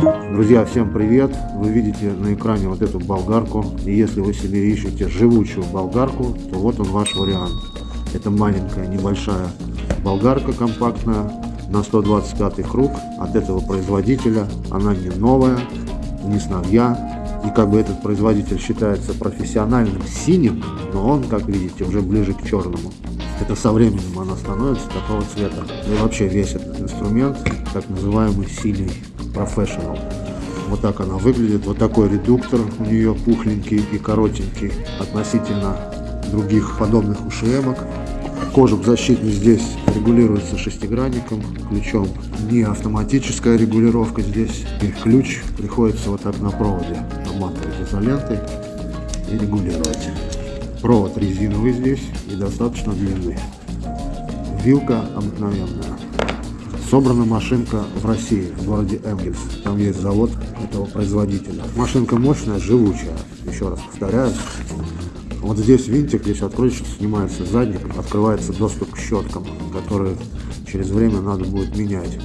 Друзья, всем привет! Вы видите на экране вот эту болгарку. И если вы себе ищете живучую болгарку, то вот он ваш вариант. Это маленькая, небольшая болгарка компактная на 125 круг от этого производителя. Она не новая, не с новья. И как бы этот производитель считается профессиональным синим, но он, как видите, уже ближе к черному. Это со временем она становится такого цвета. И вообще весь этот инструмент, так называемый синий Professional. Вот так она выглядит. Вот такой редуктор у нее пухленький и коротенький относительно других подобных ушемок. Кожух защитный здесь регулируется шестигранником, ключом. Не автоматическая регулировка здесь. И ключ приходится вот так на проводе обматывать изолентой и регулировать. Провод резиновый здесь и достаточно длинный. Вилка обыкновенная. Собрана машинка в России, в городе Энгельс. Там есть завод этого производителя. Машинка мощная, живучая. Еще раз повторяю. Вот здесь винтик, здесь открутишь, снимается задник, открывается доступ к щеткам, которые через время надо будет менять.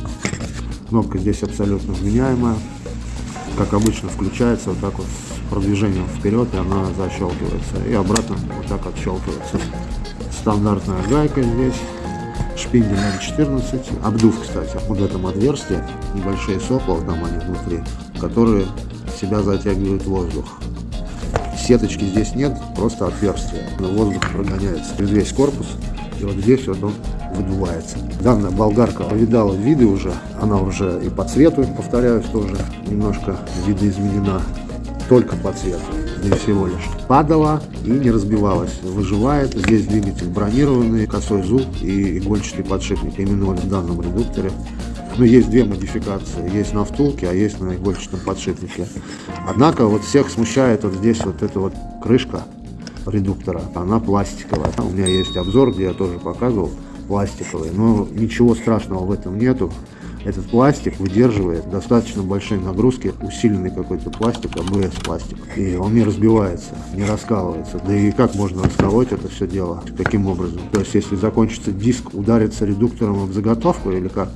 Кнопка здесь абсолютно вменяемая. Как обычно включается вот так вот с продвижением вперед, и она защелкивается. И обратно вот так отщелкивается. Стандартная гайка здесь. Шпиндель М14. Обдув, кстати, вот в этом отверстии. Небольшие сопла, там они внутри, которые себя затягивают воздух. Сеточки здесь нет, просто отверстие. Но воздух прогоняется через весь корпус. И вот здесь вот он выдувается. Данная болгарка повидала виды уже. Она уже и по цвету, повторяюсь, тоже немножко видоизменена. Только по цвету здесь всего лишь. Падала и не разбивалась. Выживает. Здесь двигатель бронированный, косой зуб и игольчатый подшипник. Именно в данном редукторе ну, есть две модификации. Есть на втулке, а есть на игольчатом подшипнике. Однако вот всех смущает вот здесь вот эта вот крышка редуктора. Она пластиковая. У меня есть обзор, где я тоже показывал пластиковый. Но ничего страшного в этом нету. Этот пластик выдерживает достаточно большие нагрузки, усиленный какой-то пластик, АБС пластик. И он не разбивается, не раскалывается. Да и как можно расколоть это все дело? Каким образом? То есть, если закончится диск, ударится редуктором об заготовку или как?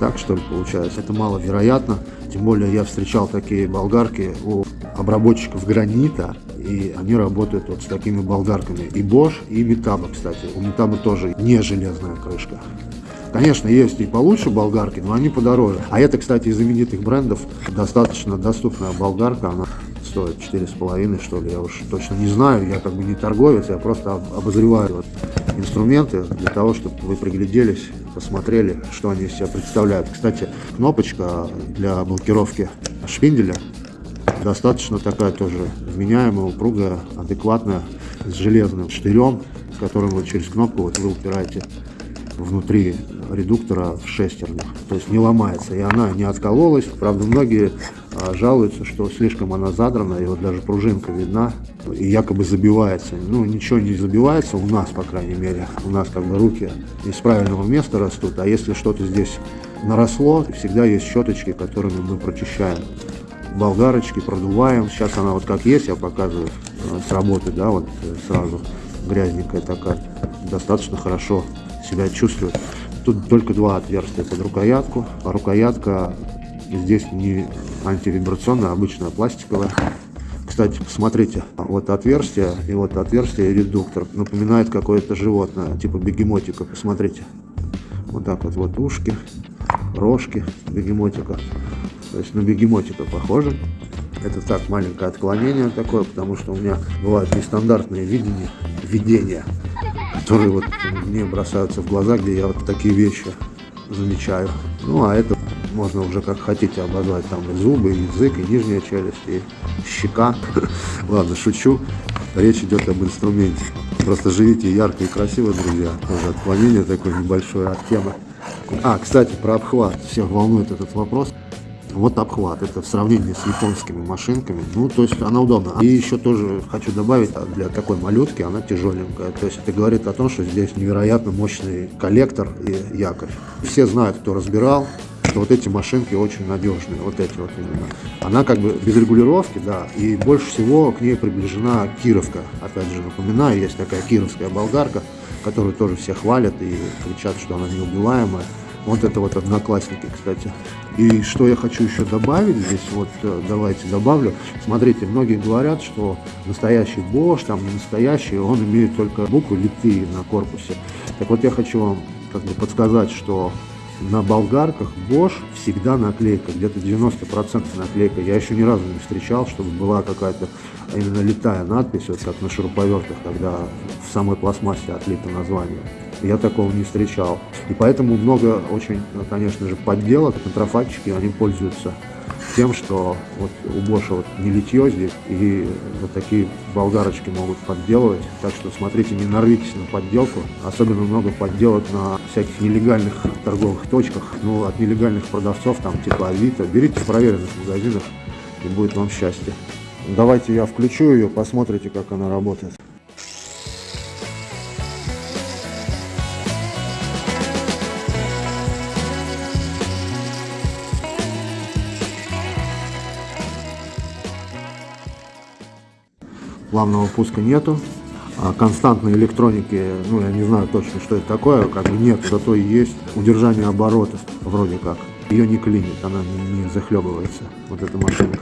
так, что ли, получается. Это маловероятно. Тем более я встречал такие болгарки у обработчиков гранита, и они работают вот с такими болгарками. И Bosch, и Metabo, кстати. У Metabo тоже не железная крышка. Конечно, есть и получше болгарки, но они подороже. А это, кстати, из знаменитых брендов достаточно доступная болгарка. Она стоит 4,5 что ли, я уж точно не знаю. Я как бы не торговец, я просто обозреваю вот инструменты для того, чтобы вы пригляделись, посмотрели, что они из себя представляют. Кстати, кнопочка для блокировки шпинделя достаточно такая тоже вменяемая, упругая, адекватная, с железным штырем, которым вот через кнопку вот вы упираете внутри редуктора в шестернях. То есть не ломается. И она не откололась. Правда, многие а, жалуются, что слишком она задрана, и вот даже пружинка видна, и якобы забивается. Ну, ничего не забивается у нас, по крайней мере. У нас как бы руки из правильного места растут, а если что-то здесь наросло, всегда есть щеточки, которыми мы прочищаем. Болгарочки продуваем. Сейчас она вот как есть, я показываю э, с работы, да, вот э, сразу грязненькая такая. Достаточно хорошо себя чувствует. Тут только два отверстия под рукоятку. А рукоятка здесь не антивибрационная, а обычная пластиковая. Кстати, посмотрите, вот отверстие и вот отверстие и редуктор. Напоминает какое-то животное, типа бегемотика. Посмотрите. Вот так вот, вот ушки, рожки бегемотика. То есть на бегемотика похоже. Это так, маленькое отклонение такое, потому что у меня бывают нестандартные видения которые вот мне бросаются в глаза, где я вот такие вещи замечаю. Ну, а это можно уже как хотите обозвать, там и зубы, и язык, и нижняя челюсть, и щека. Ладно, шучу. Речь идет об инструменте. Просто живите ярко и красиво, друзья. Тоже отклонение такое небольшое от темы. А, кстати, про обхват. Всех волнует этот вопрос. Вот обхват, это в сравнении с японскими машинками, ну, то есть она удобна. И еще тоже хочу добавить, а для такой малютки она тяжеленькая, то есть это говорит о том, что здесь невероятно мощный коллектор и якорь. Все знают, кто разбирал, что вот эти машинки очень надежные, вот эти вот именно. Она как бы без регулировки, да, и больше всего к ней приближена кировка. Опять же, напоминаю, есть такая кировская болгарка, которую тоже все хвалят и кричат, что она неубиваемая. Вот это вот одноклассники, кстати. И что я хочу еще добавить здесь, вот э, давайте добавлю. Смотрите, многие говорят, что настоящий Bosch, там не настоящий, он имеет только буквы литые на корпусе. Так вот я хочу вам как бы подсказать, что на болгарках Bosch всегда наклейка, где-то 90% наклейка. Я еще ни разу не встречал, чтобы была какая-то именно летая надпись, вот как на шуруповертах, когда в самой пластмассе отлито название. Я такого не встречал. И поэтому много очень, конечно же, подделок. Контрафактчики, они пользуются тем, что вот у Боша вот не литье здесь, и вот такие болгарочки могут подделывать. Так что смотрите, не нарвитесь на подделку. Особенно много подделок на всяких нелегальных торговых точках. Ну, от нелегальных продавцов, там, типа Авито. Берите в проверенных магазинах, и будет вам счастье. Давайте я включу ее, посмотрите, как она работает. Плавного пуска нету. А константной электроники, ну я не знаю точно, что это такое, как бы нет, зато и есть удержание оборота, вроде как. Ее не клинит, она не, не захлебывается, вот эта машинка,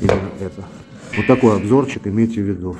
именно это. Вот такой обзорчик имейте в виду.